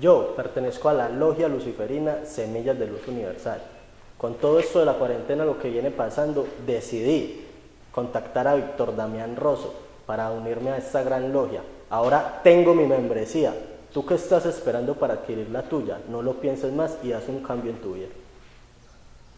Yo pertenezco a la Logia Luciferina Semillas de Luz Universal. Con todo esto de la cuarentena, lo que viene pasando, decidí contactar a Víctor Damián Rosso para unirme a esta gran logia. Ahora tengo mi membresía. ¿Tú qué estás esperando para adquirir la tuya? No lo pienses más y haz un cambio en tu vida.